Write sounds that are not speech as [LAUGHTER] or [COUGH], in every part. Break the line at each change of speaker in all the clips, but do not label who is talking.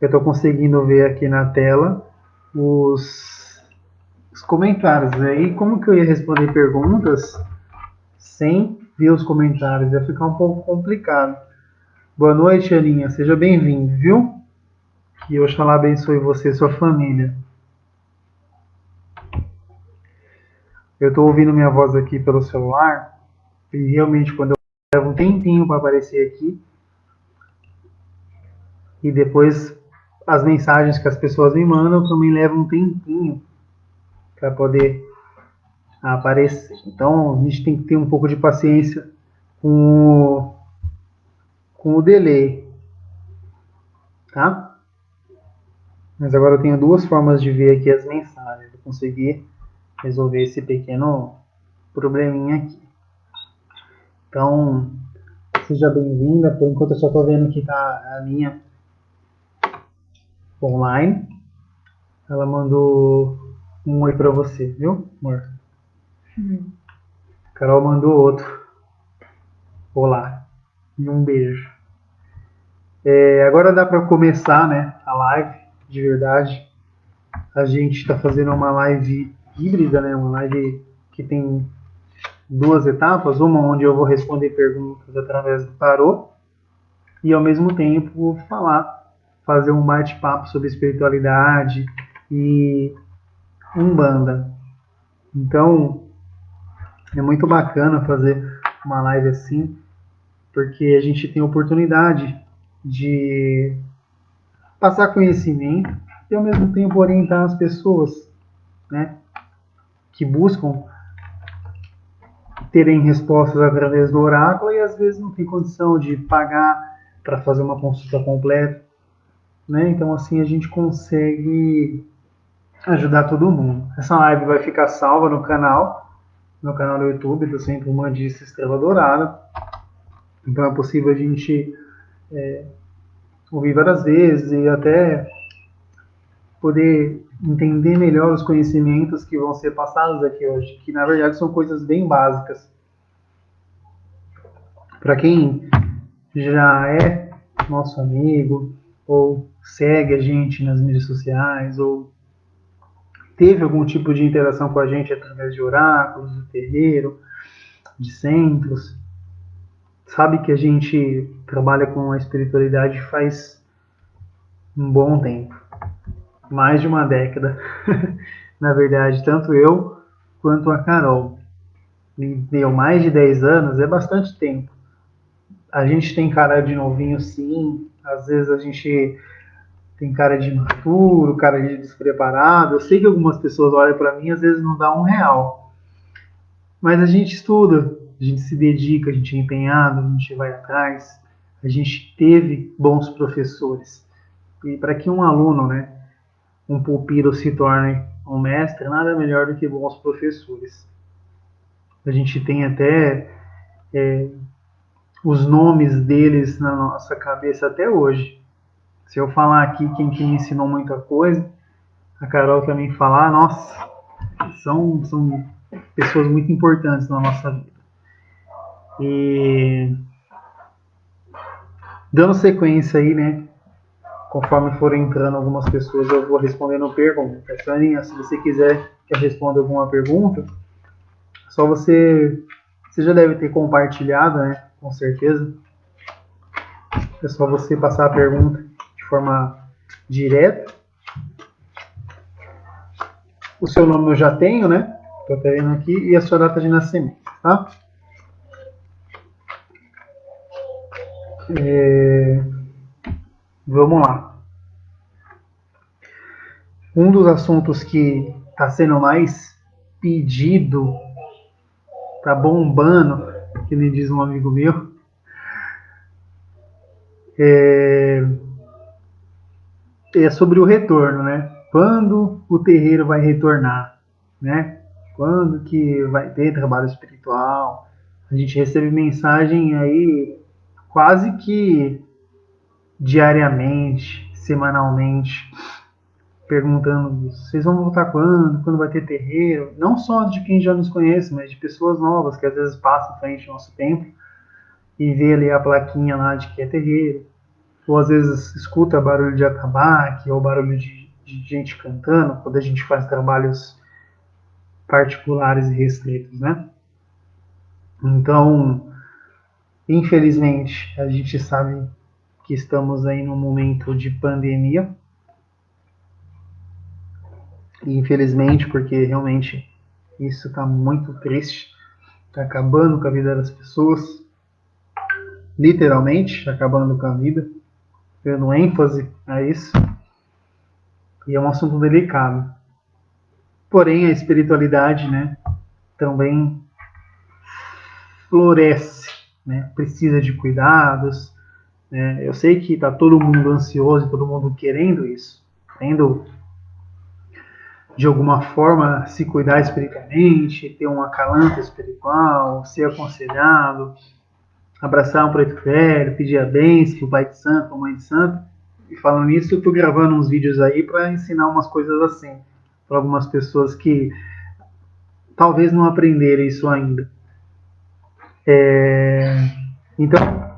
eu estou conseguindo ver aqui na tela os, os comentários. Aí, como que eu ia responder perguntas sem ver os comentários? Ia ficar um pouco complicado. Boa noite, Aninha. Seja bem-vindo, viu? Que Oxalá abençoe você e sua família. Eu estou ouvindo minha voz aqui pelo celular e realmente quando eu levo um tempinho para aparecer aqui e depois as mensagens que as pessoas me mandam também levam um tempinho para poder aparecer. Então a gente tem que ter um pouco de paciência com o, com o delay, tá? Mas agora eu tenho duas formas de ver aqui as mensagens. Eu consegui resolver esse pequeno probleminha aqui. Então, seja bem-vinda. Por enquanto eu só estou vendo que tá a minha online. Ela mandou um oi para você, viu, amor? Uhum. Carol mandou outro. Olá. E um beijo. É, agora dá para começar, né, a live de verdade. A gente está fazendo uma live híbrida, né, uma live que tem duas etapas, uma onde eu vou responder perguntas através do tarô e ao mesmo tempo falar, fazer um bate-papo sobre espiritualidade e umbanda. Então, é muito bacana fazer uma live assim, porque a gente tem oportunidade de passar conhecimento e ao mesmo tempo orientar as pessoas, né, que buscam terem respostas através do oráculo e às vezes não tem condição de pagar para fazer uma consulta completa, né? Então assim a gente consegue ajudar todo mundo. Essa live vai ficar salva no canal, no canal do YouTube do Centro Humandista Estrela Dourada. Então é possível a gente é, ouvir várias vezes e até poder entender melhor os conhecimentos que vão ser passados aqui hoje, que na verdade são coisas bem básicas. Para quem já é nosso amigo, ou segue a gente nas mídias sociais, ou teve algum tipo de interação com a gente através de oráculos, de terreiro, de centros, sabe que a gente trabalha com a espiritualidade faz um bom tempo mais de uma década, [LAUGHS] na verdade, tanto eu quanto a Carol. Me deu mais de 10 anos, é bastante tempo. A gente tem cara de novinho, sim, às vezes a gente tem cara de maturo, cara de despreparado. Eu sei que algumas pessoas olham para mim, às vezes não dá um real. Mas a gente estuda, a gente se dedica, a gente é empenhado, a gente vai atrás, a gente teve bons professores. E para que um aluno, né, um pupilo se torne um mestre, nada melhor do que bons professores. A gente tem até é, os nomes deles na nossa cabeça até hoje. Se eu falar aqui quem que me ensinou muita coisa, a Carol também falar, nossa, são, são pessoas muito importantes na nossa vida. E dando sequência aí, né, conforme forem entrando algumas pessoas, eu vou respondendo perguntas. Saninha, se você quiser que eu responda alguma pergunta, só você, você já deve ter compartilhado, né? Com certeza. É só você passar a pergunta de forma direta. O seu nome eu já tenho, né? Estou vendo aqui. E a sua data de nascimento, tá? É... Vamos lá. Um dos assuntos que está sendo mais pedido, tá bombando, que me diz um amigo meu, é, é sobre o retorno, né? Quando o terreiro vai retornar, né? Quando que vai ter trabalho espiritual? A gente recebe mensagem aí quase que diariamente, semanalmente, perguntando vocês vão voltar quando, quando vai ter terreiro, não só de quem já nos conhece, mas de pessoas novas que às vezes passam frente ao nosso templo e vê ali a plaquinha lá de que é terreiro. ou às vezes escuta barulho de atabaque ou barulho de, de gente cantando, quando a gente faz trabalhos particulares e restritos, né? Então, infelizmente, a gente sabe que estamos aí num momento de pandemia. Infelizmente, porque realmente isso está muito triste, está acabando com a vida das pessoas, literalmente acabando com a vida, dando ênfase a isso. E é um assunto delicado. Porém, a espiritualidade, né, também floresce, né, precisa de cuidados. Né? Eu sei que está todo mundo ansioso, todo mundo querendo isso, querendo de alguma forma se cuidar espiritualmente, ter um acalanto espiritual, ser aconselhado, abraçar um preto velho, pedir a bênção para o pai de santo, a mãe de santo. E falando nisso, eu estou gravando uns vídeos aí para ensinar umas coisas assim para algumas pessoas que talvez não aprenderam isso ainda. É, então,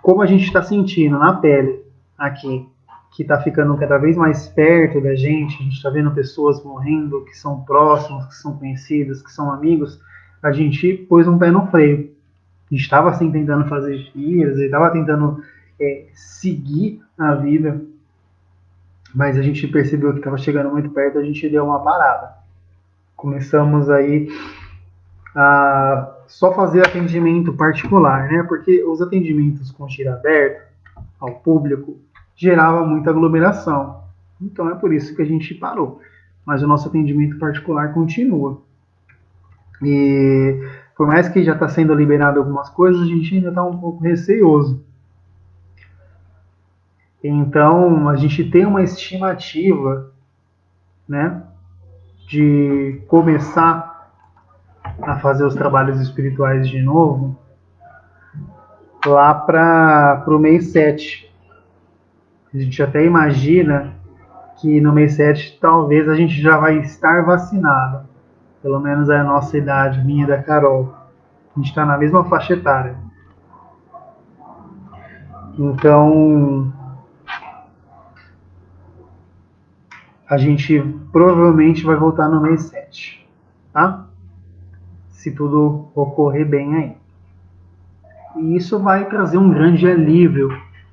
como a gente está sentindo na pele aqui, que está ficando cada vez mais perto da gente, a gente está vendo pessoas morrendo que são próximos, que são conhecidos, que são amigos, a gente pôs um pé no freio. A gente estava assim tentando fazer filhos, estava tentando é, seguir a vida mas a gente percebeu que estava chegando muito perto, a gente deu uma parada. Começamos aí a só fazer atendimento particular, né? Porque os atendimentos com tiro aberto ao público gerava muita aglomeração. Então é por isso que a gente parou. Mas o nosso atendimento particular continua. E por mais que já está sendo liberado algumas coisas, a gente ainda está um pouco receoso. Então, a gente tem uma estimativa, né, de começar a fazer os trabalhos espirituais de novo lá para o mês 7. A gente até imagina que no mês 7 talvez a gente já vai estar vacinado. Pelo menos é a nossa idade, minha e da Carol. A gente está na mesma faixa etária. Então, a gente provavelmente vai voltar no mês 7, tá? Se tudo ocorrer bem aí. E isso vai trazer um grande alívio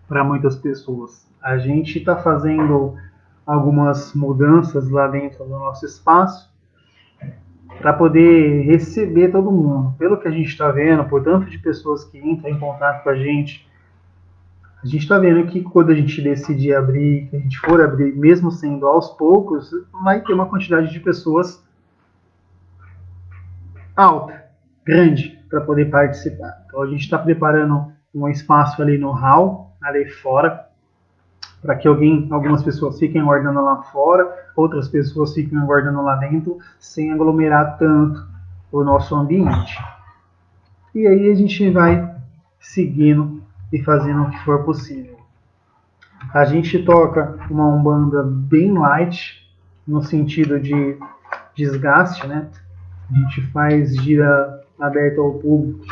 para muitas pessoas. A gente está fazendo algumas mudanças lá dentro do nosso espaço para poder receber todo mundo. Pelo que a gente está vendo, por tanto de pessoas que entram em contato com a gente, a gente está vendo que quando a gente decidir abrir, que a gente for abrir, mesmo sendo aos poucos, vai ter uma quantidade de pessoas alta, grande, para poder participar. Então a gente está preparando um espaço ali no hall, ali fora, para que alguém, algumas pessoas fiquem aguardando lá fora, outras pessoas fiquem aguardando lá dentro, sem aglomerar tanto o nosso ambiente. E aí a gente vai seguindo e fazendo o que for possível. A gente toca uma umbanda bem light, no sentido de desgaste, né? A gente faz gira aberta ao público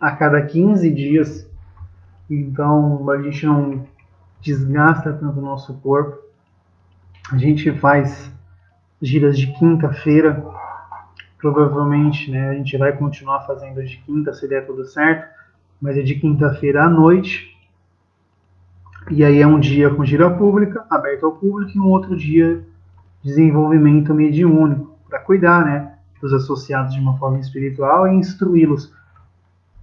a cada 15 dias, então a gente não desgasta tanto o nosso corpo. A gente faz giras de quinta-feira, provavelmente, né? A gente vai continuar fazendo de quinta se der tudo certo mas é de quinta-feira à noite. E aí é um dia com gira pública, aberto ao público, e um outro dia desenvolvimento mediúnico, para cuidar né, dos associados de uma forma espiritual e instruí-los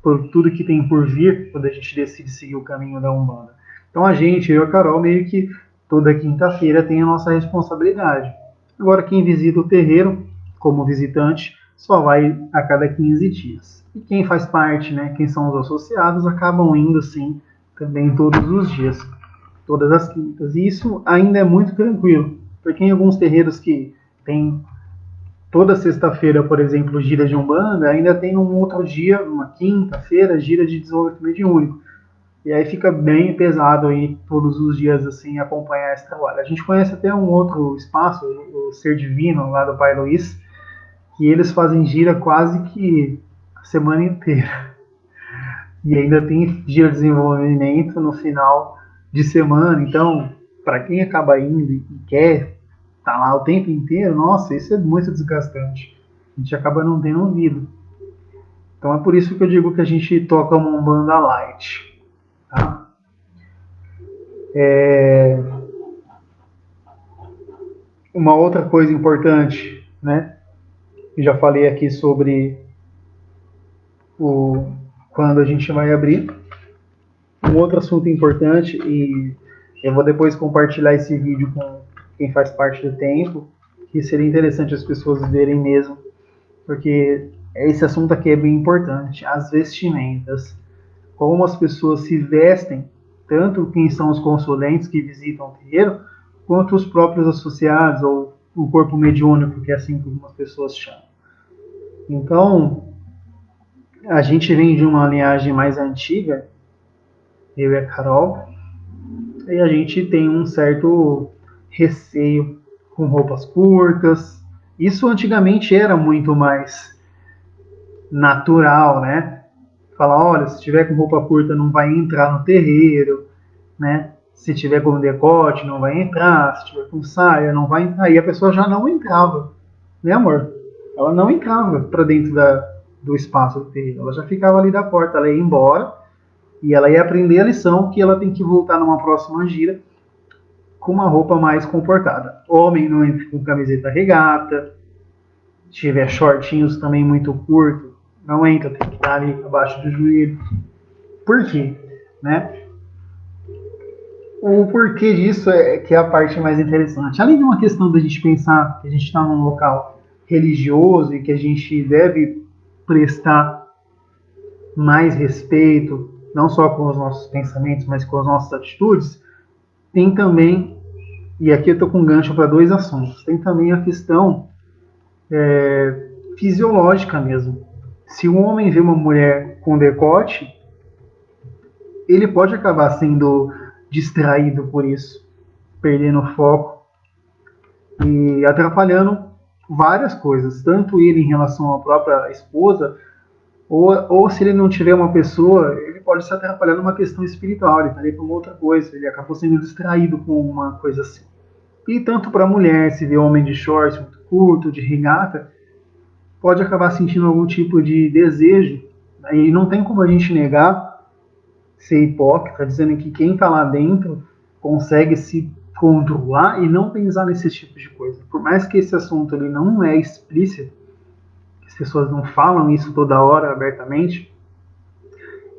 por tudo que tem por vir quando a gente decide seguir o caminho da Umbanda. Então a gente, eu e a Carol, meio que toda quinta-feira tem a nossa responsabilidade. Agora, quem visita o terreiro como visitante só vai a cada 15 dias. E quem faz parte, né, quem são os associados, acabam indo sim também todos os dias, todas as quintas. E isso ainda é muito tranquilo, porque em alguns terreiros que tem toda sexta-feira, por exemplo, gira de Umbanda, ainda tem um outro dia, uma quinta-feira, gira de desenvolvimento mediúnico. E aí fica bem pesado aí todos os dias assim acompanhar esse trabalho. A gente conhece até um outro espaço, o Ser Divino, lá do Pai Luiz, que eles fazem gira quase que semana inteira. e ainda tem dia de desenvolvimento no final de semana. Então, para quem acaba indo e quer estar tá lá o tempo inteiro, nossa, isso é muito desgastante. A gente acaba não tendo ouvido. Então é por isso que eu digo que a gente toca uma Umbanda Light. Tá? É... Uma outra coisa importante, né? Eu já falei aqui sobre o quando a gente vai abrir. Um outro assunto importante e eu vou depois compartilhar esse vídeo com quem faz parte do tempo, que seria interessante as pessoas verem mesmo, porque esse assunto aqui é bem importante. As vestimentas, como as pessoas se vestem, tanto quem são os consulentes que visitam o terreiro, quanto os próprios associados ou o corpo mediúnico, que é assim que algumas pessoas chamam. Então, a gente vem de uma linhagem mais antiga, eu e a Carol, e a gente tem um certo receio com roupas curtas. Isso antigamente era muito mais natural, né? Falar, olha, se tiver com roupa curta não vai entrar no terreiro, né? Se tiver com decote não vai entrar, se tiver com saia não vai entrar. E a pessoa já não entrava, né, amor? Ela não entrava para dentro da, do espaço do terreiro. Ela já ficava ali da porta, ela ia embora e ela ia aprender a lição que ela tem que voltar numa próxima gira com uma roupa mais comportada. Homem não entra com camiseta regata, se tiver shortinhos também muito curto, não entra, tem que estar ali abaixo do joelho. Por quê? Né? O porquê disso é que é a parte mais interessante. Além de uma questão da gente pensar que a gente está num local religioso e que a gente deve prestar mais respeito, não só com os nossos pensamentos, mas com as nossas atitudes, tem também, e aqui eu estou com gancho para dois assuntos, tem também a questão é, fisiológica mesmo. Se um homem vê uma mulher com decote, ele pode acabar sendo distraído por isso, perdendo foco e atrapalhando várias coisas, tanto ele em relação à própria esposa, ou, ou se ele não tiver uma pessoa, ele pode se atrapalhar numa questão espiritual, ele está ali para uma outra coisa, ele acabou sendo distraído com uma coisa assim. E tanto para a mulher, se vê homem de shorts muito curto, de regata, pode acabar sentindo algum tipo de desejo. Né? E não tem como a gente negar, ser hipócrita, dizendo que quem está lá dentro consegue se controlar e não pensar nesse tipo de coisa. Por mais que esse assunto ele não é explícito, as pessoas não falam isso toda hora abertamente,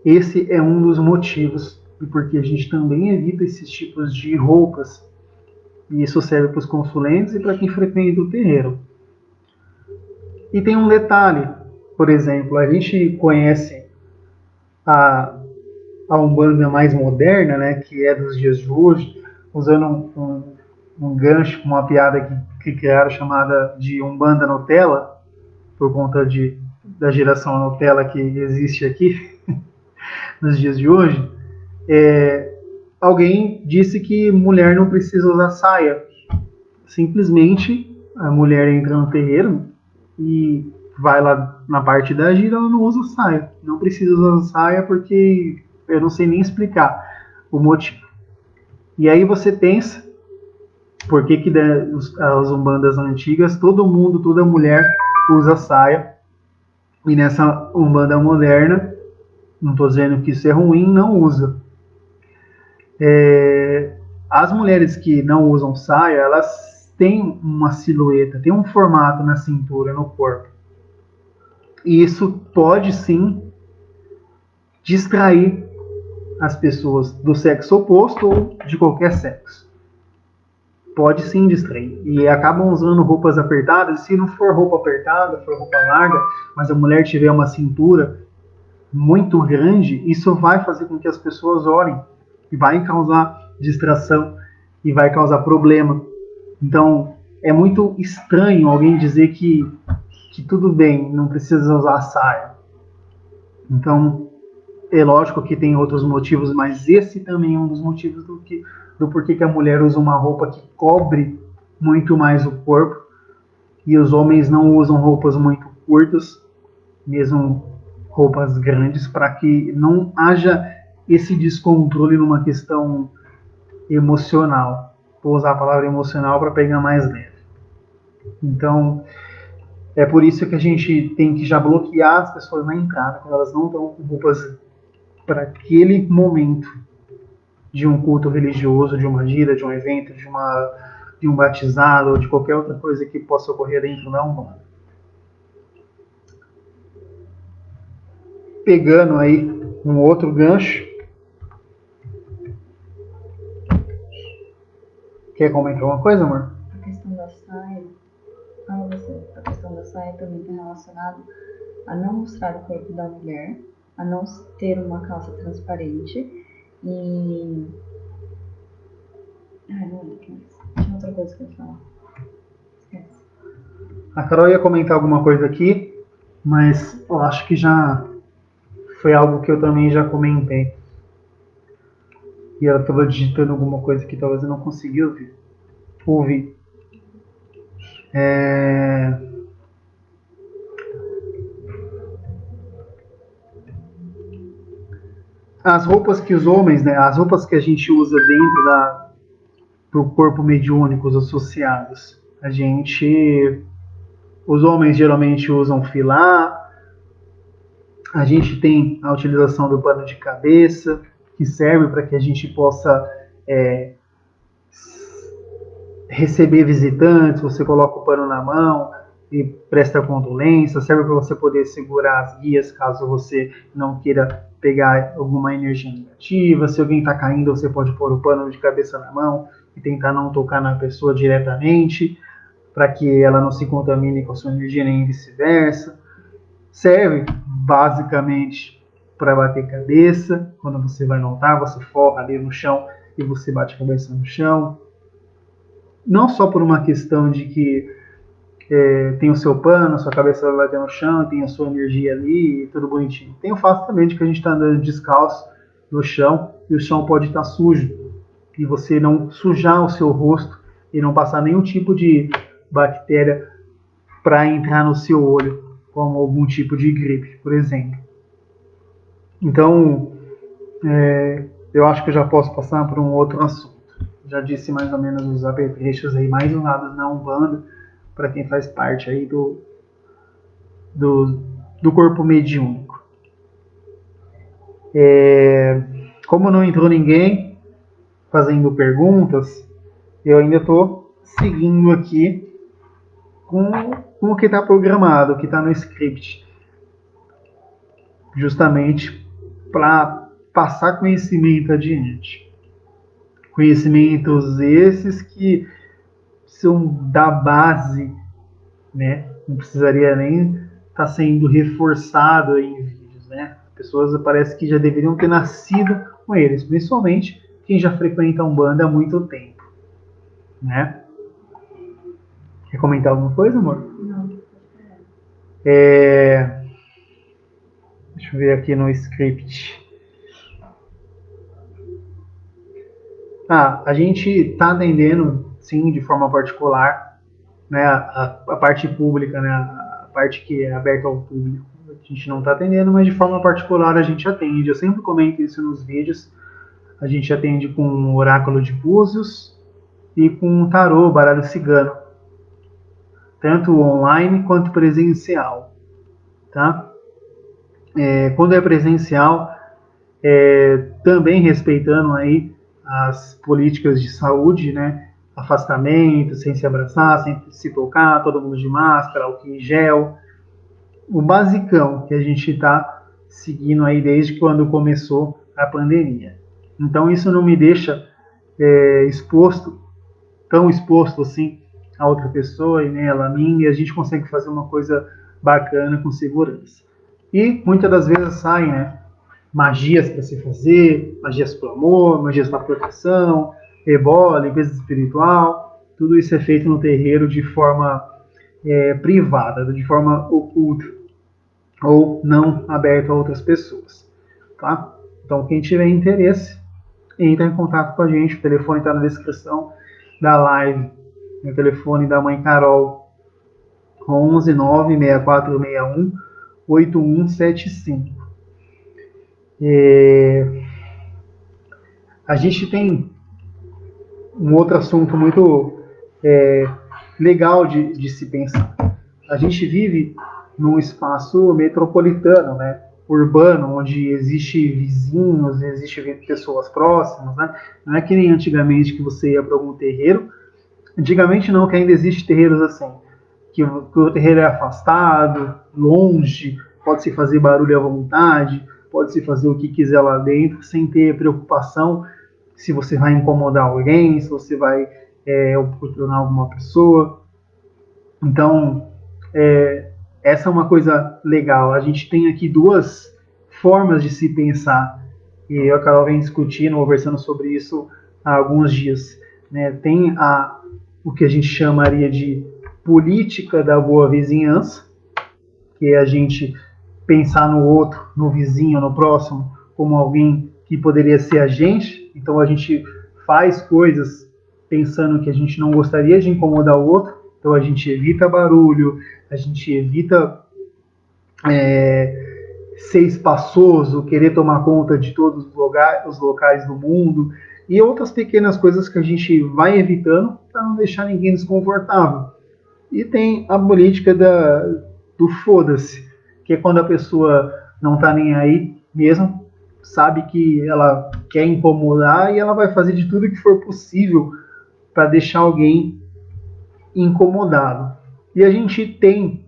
esse é um dos motivos e porque a gente também evita esses tipos de roupas. E isso serve para os consulentes e para quem frequenta o terreiro. E tem um detalhe, por exemplo, a gente conhece a, a Umbanda mais moderna, né, que é dos dias de hoje, usando um, um, um gancho, uma piada que, que criaram chamada de Umbanda Nutella, por conta de, da geração Nutella que existe aqui [LAUGHS] nos dias de hoje, é, alguém disse que mulher não precisa usar saia. Simplesmente a mulher entra no terreiro e vai lá na parte da gira, ela não usa saia. Não precisa usar saia porque eu não sei nem explicar o motivo. E aí você pensa, por que, que as umbandas antigas, todo mundo, toda mulher usa saia, e nessa umbanda moderna, não estou dizendo que isso é ruim, não usa. É, as mulheres que não usam saia, elas têm uma silhueta, têm um formato na cintura, no corpo. E isso pode sim distrair as pessoas do sexo oposto ou de qualquer sexo. Pode sim distrair. E acabam usando roupas apertadas. Se não for roupa apertada, for roupa larga, mas a mulher tiver uma cintura muito grande, isso vai fazer com que as pessoas olhem e vai causar distração e vai causar problema. Então, é muito estranho alguém dizer que, que tudo bem, não precisa usar saia. Então, é lógico que tem outros motivos, mas esse também é um dos motivos do, que, do porquê que a mulher usa uma roupa que cobre muito mais o corpo e os homens não usam roupas muito curtas, mesmo roupas grandes para que não haja esse descontrole numa questão emocional. Vou usar a palavra emocional para pegar mais leve. Então, é por isso que a gente tem que já bloquear as pessoas na entrada, quando elas não estão com roupas para aquele momento de um culto religioso, de uma gira, de um evento, de, uma, de um batizado ou de qualquer outra coisa que possa ocorrer dentro da Umbanda. Pegando aí um outro gancho, quer comentar alguma coisa, amor?
A questão da saia fala você, a questão da saia também está relacionada a não mostrar o corpo da mulher, a não ter uma calça transparente e. Ai, não lembro mais. Tinha outra coisa que eu ia falar. Esquece.
A Carol ia comentar alguma coisa aqui, mas eu acho que já foi algo que eu também já comentei. E ela estava digitando alguma coisa que talvez eu não conseguia ouvir. Ouvir. É... As roupas que os homens, né, as roupas que a gente usa dentro da do corpo mediúnico, os associados, a gente, os homens geralmente usam filar, a gente tem a utilização do pano de cabeça, que serve para que a gente possa é, receber visitantes, você coloca o pano na mão e presta condolência, serve para você poder segurar as guias caso você não queira pegar alguma energia negativa. Se alguém está caindo, você pode pôr o pano de cabeça na mão e tentar não tocar na pessoa diretamente, para que ela não se contamine com a sua energia nem vice-versa. Serve basicamente para bater cabeça. Quando você vai no altar, você forra ali no chão e você bate a cabeça no chão não só por uma questão de que é, tem o seu pano, sua cabeça vai bater no chão, tem a sua energia ali, tudo bonitinho. Tem o fato também de que a gente está andando descalço no chão e o chão pode estar tá sujo e você não sujar o seu rosto e não passar nenhum tipo de bactéria para entrar no seu olho, como algum tipo de gripe, por exemplo. Então, é, eu acho que eu já posso passar para um outro assunto já disse mais ou menos os apetrechos aí mais usados na Umbanda, para quem faz parte aí do, do, do corpo mediúnico. É, como não entrou ninguém fazendo perguntas, eu ainda estou seguindo aqui com, com o que está programado, o que está no script, justamente para passar conhecimento adiante. Conhecimentos esses que são da base, né? Não precisaria nem estar tá sendo reforçado em vídeos, né? Pessoas parece que já deveriam ter nascido com eles, principalmente quem já frequenta um banda há muito tempo, né? Quer comentar alguma coisa, amor?
Não.
É... Deixa eu ver aqui no script. Ah, a gente está atendendo, sim, de forma particular, né, a, a, parte pública, né, a parte que é aberta ao público. A gente não está atendendo, mas de forma particular a gente atende. Eu sempre comento isso nos vídeos. A gente atende com oráculo de búzios e com tarô, baralho cigano. Tanto online quanto presencial. Tá? É, quando é presencial, é, também respeitando aí as políticas de saúde, né? Afastamento, sem se abraçar, sem se tocar, todo mundo de máscara, álcool em gel. O basicão que a gente está seguindo aí desde quando começou a pandemia. Então isso não me deixa é, exposto, tão exposto assim a outra pessoa e ela a mim, e a gente consegue fazer uma coisa bacana com segurança. E muitas das vezes saem, né? magias para se fazer, magias para o amor, magias para proteção, ebola, limpeza espiritual, tudo isso é feito no terreiro de forma é, privada, de forma oculta ou não aberta a outras pessoas, tá? Então quem tiver interesse, entra em contato com a gente, o telefone está na descrição da live, o telefone da mãe Carol, 11 96461 8175. É... A gente tem um outro assunto muito é, legal de, de se pensar. A gente vive num espaço metropolitano, né? urbano, onde existe vizinhos, existe pessoas próximas, né? Não é que nem antigamente que você ia para algum terreiro. Antigamente não, que ainda existe terreiros assim, que, que o terreiro é afastado, longe, pode se fazer barulho à vontade, pode se fazer o que quiser lá dentro, sem ter preocupação se você vai incomodar alguém, se você vai é, oportunar alguma pessoa. Então, é, essa é uma coisa legal. A gente tem aqui duas formas de se pensar. E eu e a Carol vem discutindo, conversando sobre isso há alguns dias. Né? Tem a, o que a gente chamaria de política da boa vizinhança, que é a gente pensar no outro, no vizinho, no próximo, como alguém que poderia ser a gente. Então a gente faz coisas pensando que a gente não gostaria de incomodar o outro, então a gente evita barulho, a gente evita é, ser espaçoso, querer tomar conta de todos os, lugar, os locais do mundo e outras pequenas coisas que a gente vai evitando para não deixar ninguém desconfortável. E tem a política da, do foda-se, que é quando a pessoa não está nem aí mesmo, sabe que ela quer incomodar e ela vai fazer de tudo que for possível para deixar alguém incomodado. E a gente tem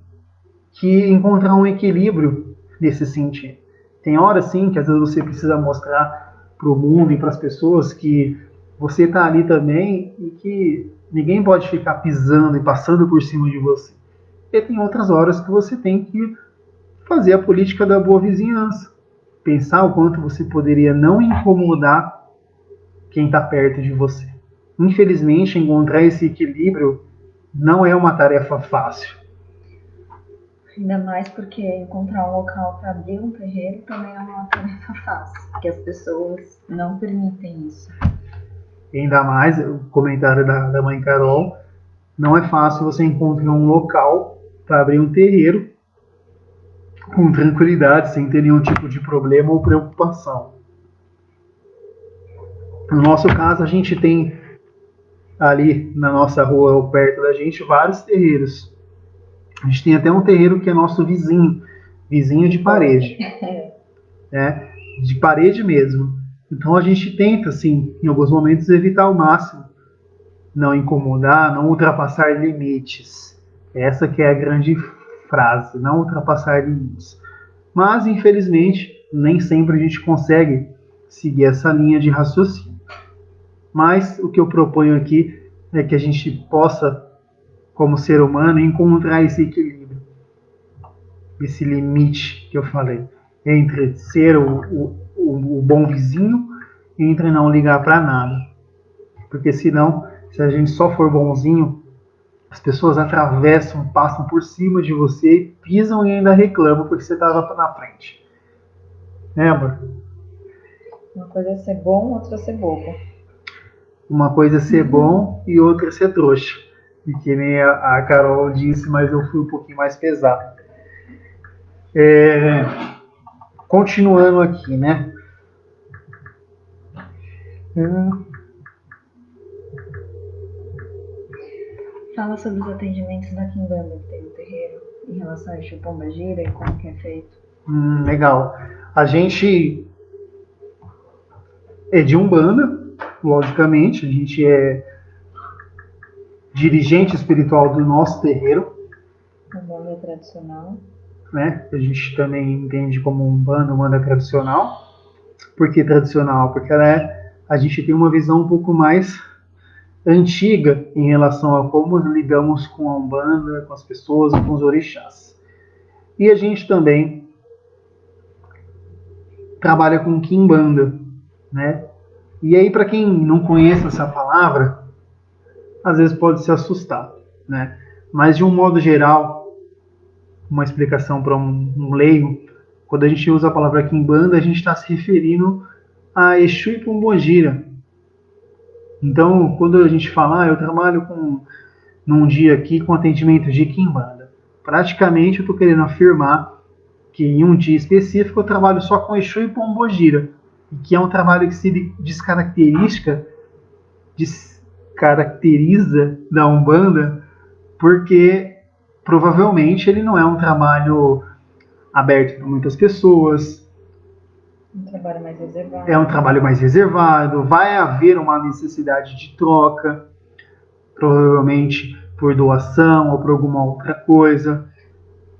que encontrar um equilíbrio nesse sentido. Tem horas sim que às vezes você precisa mostrar para o mundo e para as pessoas que você está ali também e que ninguém pode ficar pisando e passando por cima de você. E tem outras horas que você tem que fazer a política da boa vizinhança. Pensar o quanto você poderia não incomodar quem está perto de você. Infelizmente, encontrar esse equilíbrio não é uma tarefa fácil.
Ainda mais porque encontrar um local para abrir um terreiro também é uma tarefa fácil, porque as pessoas não permitem isso.
Ainda mais, o comentário da, da mãe Carol, não é fácil você encontrar um local para abrir um terreiro com tranquilidade, sem ter nenhum tipo de problema ou preocupação. No nosso caso, a gente tem ali na nossa rua ou perto da gente vários terreiros. A gente tem até um terreiro que é nosso vizinho, vizinho de parede, né? [LAUGHS] De parede mesmo. Então a gente tenta, assim, em alguns momentos evitar ao máximo, não incomodar, não ultrapassar limites. Essa que é a grande frase, não ultrapassar limites. Mas infelizmente nem sempre a gente consegue seguir essa linha de raciocínio. Mas o que eu proponho aqui é que a gente possa, como ser humano, encontrar esse equilíbrio, esse limite que eu falei, entre ser o, o, o bom vizinho e entre não ligar para nada. Porque senão, se a gente só for bonzinho, as pessoas atravessam, passam por cima de você, pisam e ainda reclamam porque você estava na frente. Né, amor?
Uma coisa é ser bom, outra é ser bobo.
Uma coisa é ser bom e outra é ser trouxa. E que nem a, a Carol disse, mas eu fui um pouquinho mais pesado. É, continuando aqui, né?
Fala sobre os atendimentos da Kimbanda que tem no terreiro em relação a Pomba Gira e como que é feito.
Hum, legal. A gente é de Umbanda, logicamente, a gente é dirigente espiritual do nosso terreiro.
Umbanda tradicional.
Né? A gente também entende como um bando, tradicional. Por que tradicional? Porque ela é, a gente tem uma visão um pouco mais antiga em relação a como lidamos com a Umbanda, com as pessoas, com os orixás. E a gente também trabalha com Kimbanda, né? E aí, para quem não conhece essa palavra, às vezes pode se assustar, né? Mas de um modo geral, uma explicação para um, um, leigo, quando a gente usa a palavra Kimbanda, a gente está se referindo a Exu e Pombogira. Então, quando a gente fala, ah, eu trabalho com num dia aqui com atendimento de Kimbanda, praticamente eu estou querendo afirmar que em um dia específico eu trabalho só com Exu e Pombogira, que é um trabalho que se descaracteriza, descaracteriza da Umbanda, porque provavelmente ele não é um trabalho aberto para muitas pessoas.
Um trabalho mais reservado.
É um trabalho mais reservado, vai haver uma necessidade de troca, provavelmente por doação ou por alguma outra coisa.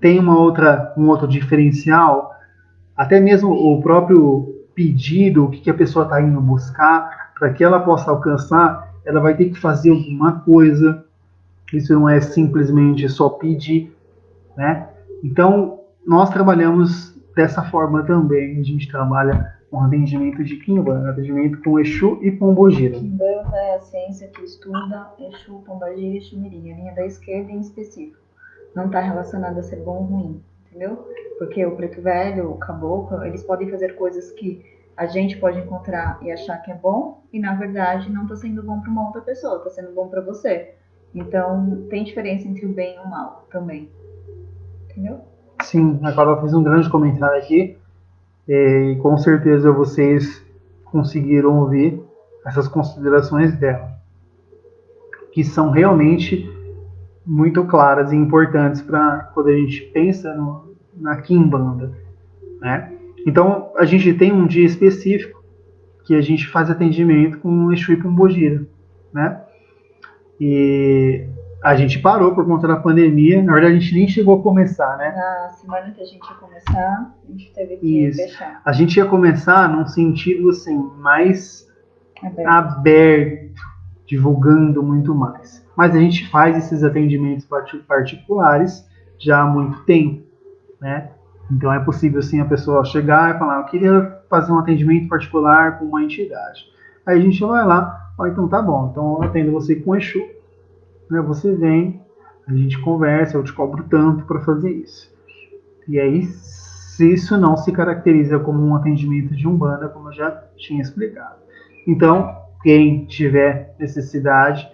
Tem uma outra, um outro diferencial, até mesmo o próprio pedido, o que, que a pessoa está indo buscar, para que ela possa alcançar, ela vai ter que fazer alguma coisa. Isso não é simplesmente só pedir, né? Então, nós trabalhamos dessa forma também. A gente trabalha com atendimento de Kimbanda, atendimento com Exu e Pombogira.
Kimbanda é a ciência que estuda Exu, Pombogira e Exu a linha da esquerda em específico. Não está relacionada a ser bom ou ruim, entendeu? Porque o preto velho, o caboclo, eles podem fazer coisas que a gente pode encontrar e achar que é bom e na verdade não está sendo bom para uma outra pessoa, está sendo bom para você. Então tem diferença entre o bem e o mal também, entendeu?
Sim, a Carol fez um grande comentário aqui e com certeza vocês conseguiram ouvir essas considerações dela, que são realmente muito claras e importantes para quando a gente pensa no, na Kimbanda, né? Então a gente tem um dia específico que a gente faz atendimento com Exu e Pombogira, né? E a gente parou por conta da pandemia. Na verdade, a gente nem chegou a começar, né?
Na semana que a gente ia começar, a gente teve que Isso. fechar.
A gente ia começar num sentido assim, mais aberto. aberto, divulgando muito mais. Mas a gente faz esses atendimentos particulares já há muito tempo, né? Então é possível assim a pessoa chegar e falar, eu queria fazer um atendimento particular com uma entidade. Aí a gente vai lá, fala, então tá bom, então eu atendo você com Exu, né, você vem, a gente conversa, eu te cobro tanto para fazer isso. E aí, se isso não se caracteriza como um atendimento de umbanda, como eu já tinha explicado. Então, quem tiver necessidade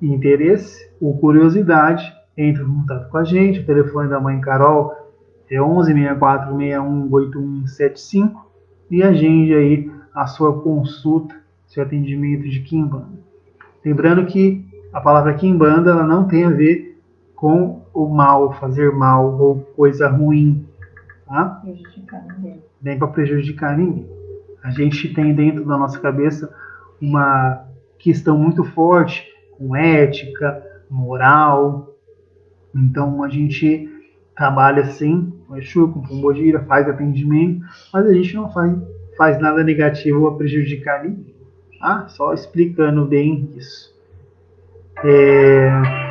e interesse ou curiosidade, entre em contato com a gente. O telefone da mãe Carol é 11 64 61 8175 e agende aí a sua consulta, seu atendimento de Kimbanda. Lembrando que a palavra Kimbanda ela não tem a ver com o mal, fazer mal ou coisa ruim, tá?
Prejudicar ninguém.
Nem para prejudicar ninguém. A gente tem dentro da nossa cabeça uma questão muito forte com ética, moral. Então a gente trabalha sim com Exu, com Pombogira, faz atendimento, mas a gente não faz, faz nada negativo a prejudicar ninguém. Tá? Só explicando bem isso. É...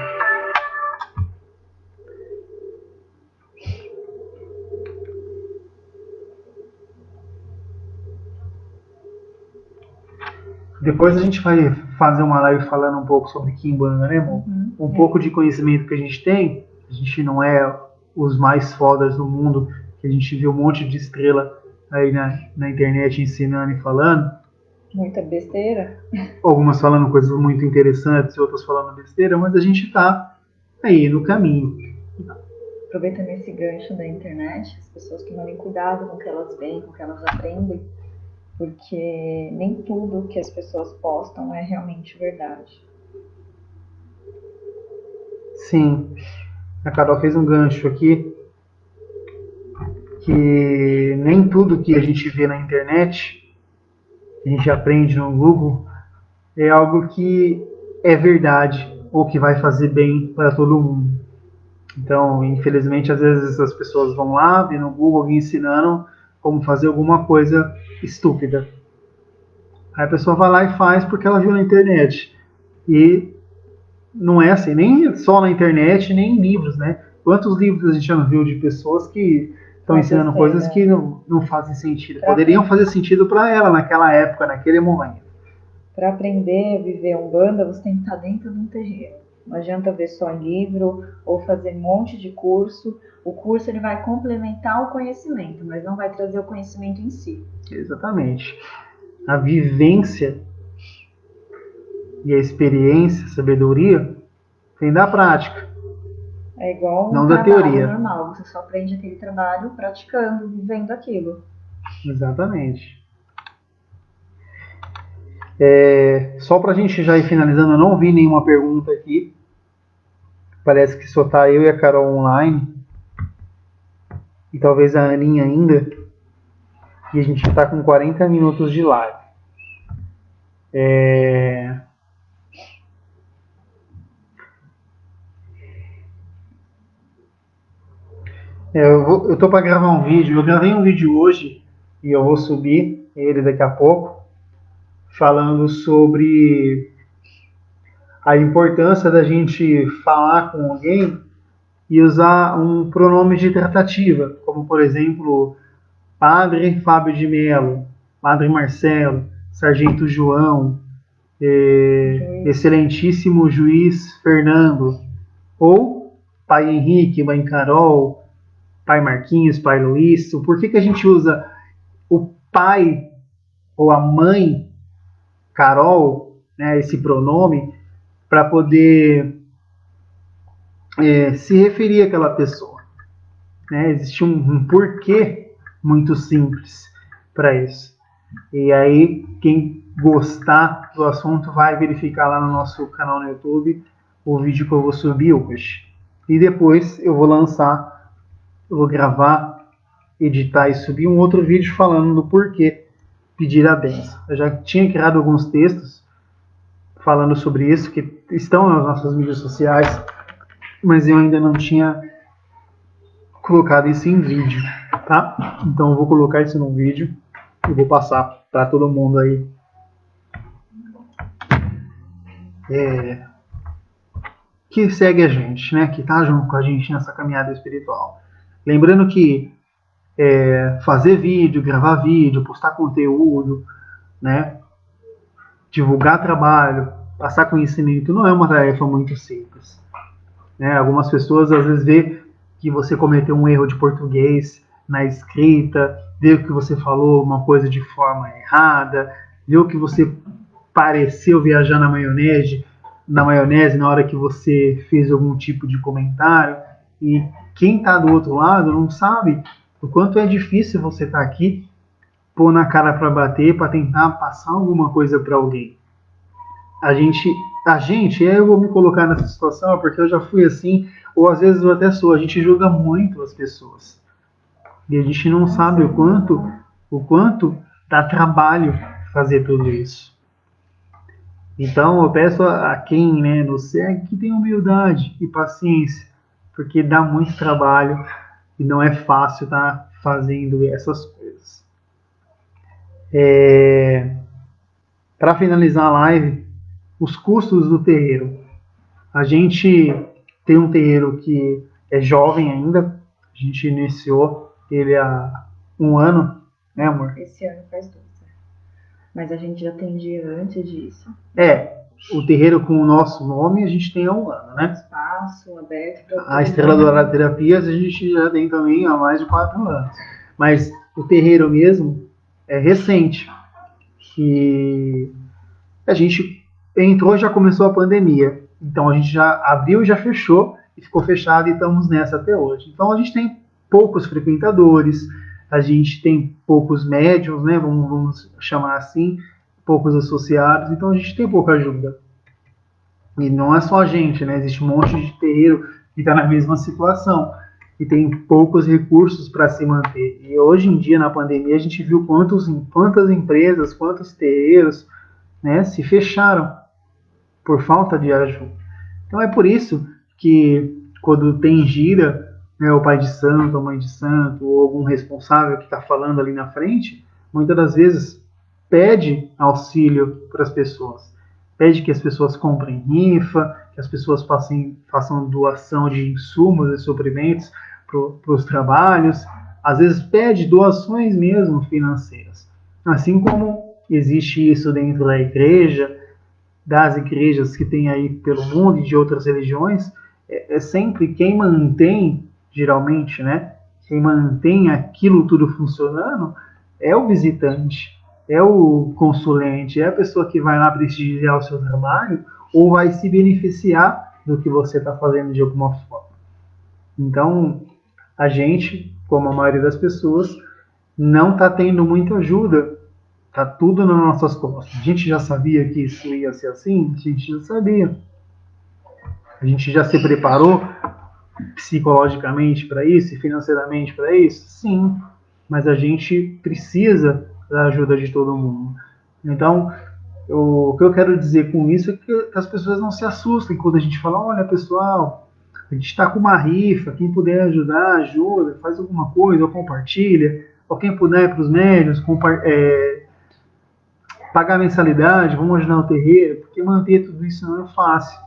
Depois a gente vai fazer uma live falando um pouco sobre Kimbanda, né, amor? Uhum, um é. pouco de conhecimento que a gente tem. A gente não é os mais fodas do mundo, que a gente viu um monte de estrela aí na, na internet ensinando e falando.
Muita besteira.
Algumas falando coisas muito interessantes, outras falando besteira, mas a gente está aí no caminho.
Aproveitando esse gancho da internet, as pessoas tomarem cuidado com o que elas veem, com o que elas aprendem, porque nem tudo que as pessoas postam é realmente verdade.
Sim. A Carol fez um gancho aqui que nem tudo que a gente vê na internet a gente aprende no Google é algo que é verdade ou que vai fazer bem para todo mundo. Então, infelizmente, às vezes as pessoas vão lá, vê no Google alguém ensinando como fazer alguma coisa estúpida. Aí a pessoa vai lá e faz porque ela viu na internet. E não é assim, nem só na internet, nem em livros, né? Quantos livros a gente já viu de pessoas que estão ensinando coisas que não, não fazem sentido. Pra Poderiam fazer sentido para ela naquela época, naquele momento.
Para aprender a viver um banda, você tem que estar dentro de um terreiro. Não adianta ver só livro ou fazer um monte de curso. O curso ele vai complementar o conhecimento, mas não vai trazer o conhecimento em si.
Exatamente. A vivência e a experiência, a sabedoria, vem da prática.
É igual um
Não da
trabalho
teoria.
normal, você só aprende aquele trabalho praticando, vivendo aquilo.
Exatamente. É, só para a gente já ir finalizando, eu não vi nenhuma pergunta aqui. Parece que só tá eu e a Carol online. E talvez a Aninha ainda. E a gente está com 40 minutos de live. É... É, eu, vou, eu tô para gravar um vídeo. Eu gravei um vídeo hoje e eu vou subir ele daqui a pouco, falando sobre a importância da gente falar com alguém e usar um pronome de tratativa, como por exemplo, Padre Fábio de Mello, Padre Marcelo, Sargento João, eh, Excelentíssimo Juiz Fernando, ou Pai Henrique, Mãe Carol, Pai Marquinhos, Pai Luiz. Por que, que a gente usa o pai ou a mãe Carol, né, esse pronome, para poder é, se referir àquela pessoa. Né? Existe um, um porquê muito simples para isso. E aí, quem gostar do assunto vai verificar lá no nosso canal no YouTube o vídeo que eu vou subir hoje. E depois eu vou lançar, eu vou gravar, editar e subir um outro vídeo falando do porquê pedir a benção. Eu já tinha criado alguns textos falando sobre isso que estão nas nossas mídias sociais, mas eu ainda não tinha colocado isso em vídeo, tá? Então eu vou colocar isso no vídeo e vou passar para todo mundo aí. É, que segue a gente, né? Que tá junto com a gente nessa caminhada espiritual. Lembrando que é, fazer vídeo, gravar vídeo, postar conteúdo, né? Divulgar trabalho, passar conhecimento não é uma tarefa muito simples. Né? Algumas pessoas às vezes vê que você cometeu um erro de português na escrita, vê que você falou uma coisa de forma errada, vê que você pareceu viajar na maionese, na maionese na hora que você fez algum tipo de comentário e quem está do outro lado não sabe o quanto é difícil você estar tá aqui, pôr na cara para bater, para tentar passar alguma coisa para alguém. A gente, a gente, eu vou me colocar nessa situação porque eu já fui assim, ou às vezes eu até sou. A gente julga muito as pessoas e a gente não sabe o quanto, o quanto dá trabalho fazer tudo isso. Então eu peço a, a quem né, nos segue que tenha humildade e paciência, porque dá muito trabalho e não é fácil estar tá fazendo essas coisas. É, Para finalizar a live, os custos do terreiro. A gente tem um terreiro que é jovem ainda, a gente iniciou ele há um ano, né, amor?
Esse ano faz dois. Né? Mas a gente já atendia antes disso.
É, o terreiro com o nosso nome a gente tem há um ano, né?
Espaço aberto.
A Estrela Dourada Terapias a gente já tem também há mais de quatro anos. Mas o terreiro mesmo é recente. Que a gente entrou e já começou a pandemia. Então a gente já abriu e já fechou e ficou fechado e estamos nessa até hoje. Então a gente tem poucos frequentadores, a gente tem poucos médiums, né? Vamos, vamos chamar assim, poucos associados, então a gente tem pouca ajuda. E não é só a gente, né? Existe um monte de terreiro que está na mesma situação e tem poucos recursos para se manter. E hoje em dia, na pandemia, a gente viu quantos, quantas empresas, quantos terreiros né, se fecharam por falta de ajuda. Então é por isso que quando tem gira, né, o pai de santo, a mãe de santo, ou algum responsável que está falando ali na frente, muitas das vezes pede auxílio para as pessoas. Pede que as pessoas comprem rifa, que as pessoas passem, façam doação de insumos e suprimentos para os trabalhos. Às vezes pede doações mesmo financeiras. Assim como existe isso dentro da igreja, das igrejas que tem aí pelo mundo e de outras religiões, é, é sempre quem mantém, geralmente, né? Quem mantém aquilo tudo funcionando é o visitante é o consulente, é a pessoa que vai lá prestigiar o seu trabalho ou vai se beneficiar do que você está fazendo de alguma forma. Então, a gente, como a maioria das pessoas, não está tendo muita ajuda. Tá tudo nas nossas costas. A gente já sabia que isso ia ser assim? A gente já sabia. A gente já se preparou psicologicamente para isso e financeiramente para isso? Sim, mas a gente precisa da ajuda de todo mundo. Então, o que eu quero dizer com isso é que as pessoas não se assustem quando a gente fala: olha, pessoal, a gente está com uma rifa, quem puder ajudar, ajuda, faz alguma coisa, ou compartilha, ou quem puder para os médios, é, pagar mensalidade, vamos ajudar o terreiro, porque manter tudo isso não é fácil.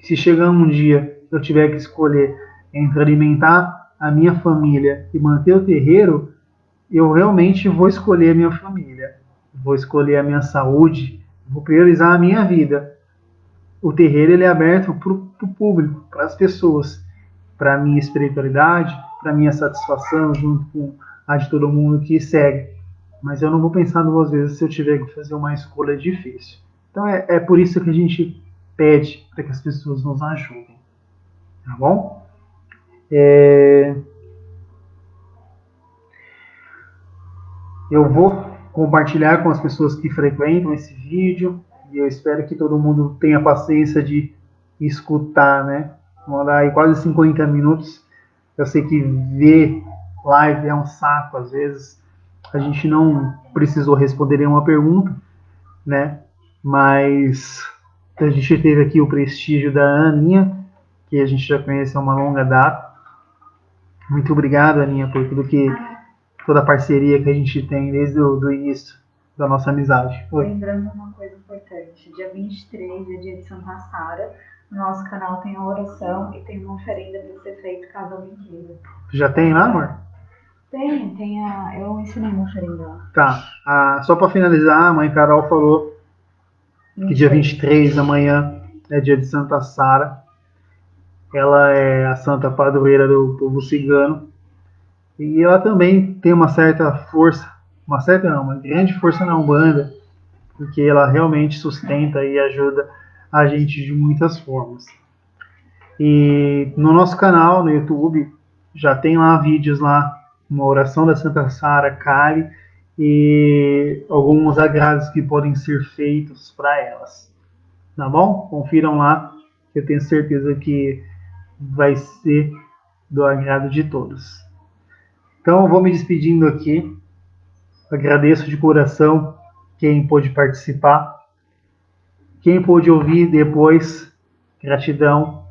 Se chegar um dia eu tiver que escolher entre alimentar a minha família e manter o terreiro, eu realmente vou escolher a minha família, vou escolher a minha saúde, vou priorizar a minha vida. O terreiro ele é aberto para o público, para as pessoas, para a minha espiritualidade, para a minha satisfação, junto com a de todo mundo que segue. Mas eu não vou pensar duas vezes se eu tiver que fazer uma escolha difícil. Então é, é por isso que a gente pede para que as pessoas nos ajudem. Tá bom? É... Eu vou compartilhar com as pessoas que frequentam esse vídeo e eu espero que todo mundo tenha paciência de escutar, né? Vamos dar aí quase 50 minutos. Eu sei que ver live é um saco às vezes. A gente não precisou responder nenhuma pergunta, né? Mas a gente teve aqui o prestígio da Aninha, que a gente já conhece há uma longa data. Muito obrigado, Aninha, por tudo que toda a parceria que a gente tem desde o do início da nossa amizade.
Oi. Lembrando uma coisa importante, dia 23 é dia de Santa Sara. No nosso canal tem a oração e tem uma oferenda para ser feita caso alguém queira.
Já tem lá, amor?
Tem, tem a. Eu ensinei uma oferenda lá.
Tá. Ah, só para finalizar, a mãe Carol falou que dia 23 da manhã é dia de Santa Sara. Ela é a santa padroeira do povo cigano. E ela também tem uma certa força, uma certa não, uma grande força na Umbanda, porque ela realmente sustenta e ajuda a gente de muitas formas. E no nosso canal no YouTube já tem lá vídeos lá, uma oração da Santa Sara Kali e alguns agrados que podem ser feitos para elas. Tá bom? Confiram lá, que eu tenho certeza que vai ser do agrado de todos. Então, vou me despedindo aqui. Agradeço de coração quem pôde participar. Quem pôde ouvir depois, gratidão.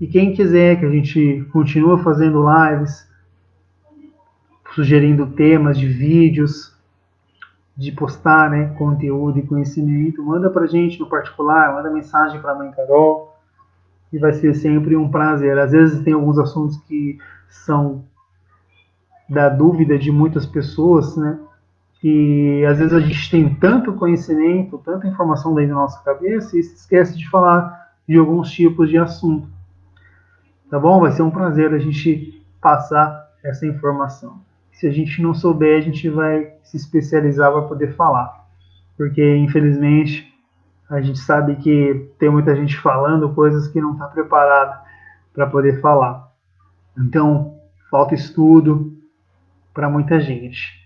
E quem quiser que a gente continue fazendo lives, sugerindo temas de vídeos, de postar né, conteúdo e conhecimento, manda para gente no particular, manda mensagem para a mãe Carol, e vai ser sempre um prazer. Às vezes tem alguns assuntos que são da dúvida de muitas pessoas, né? E às vezes a gente tem tanto conhecimento, tanta informação dentro da nossa cabeça e se esquece de falar de alguns tipos de assunto. Tá bom? Vai ser um prazer a gente passar essa informação se a gente não souber, a gente vai se especializar para poder falar. Porque, infelizmente, a gente sabe que tem muita gente falando coisas que não está preparada para poder falar. Então, falta estudo para muita gente.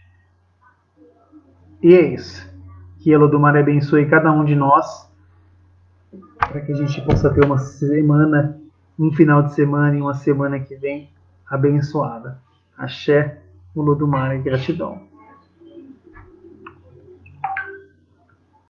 E é isso. Que Elodumar abençoe cada um de nós, para que a gente possa ter uma semana, um final de semana e uma semana que vem abençoada. Axé. E gratidão.